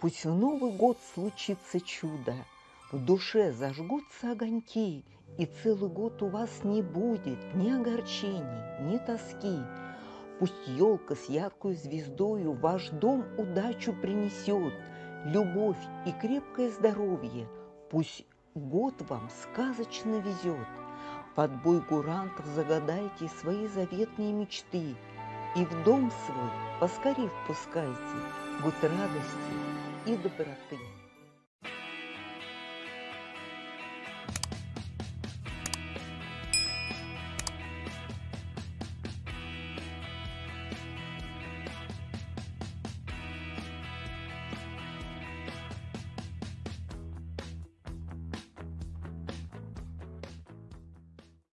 Пусть в Новый год случится чудо, В душе зажгутся огоньки, И целый год у вас не будет Ни огорчений, ни тоски. Пусть елка с яркой звездою Ваш дом удачу принесет, Любовь и крепкое здоровье, Пусть год вам сказочно везет. Под бой гурантов загадайте Свои заветные мечты, И в дом свой поскорей впускайте Год радости и доброты.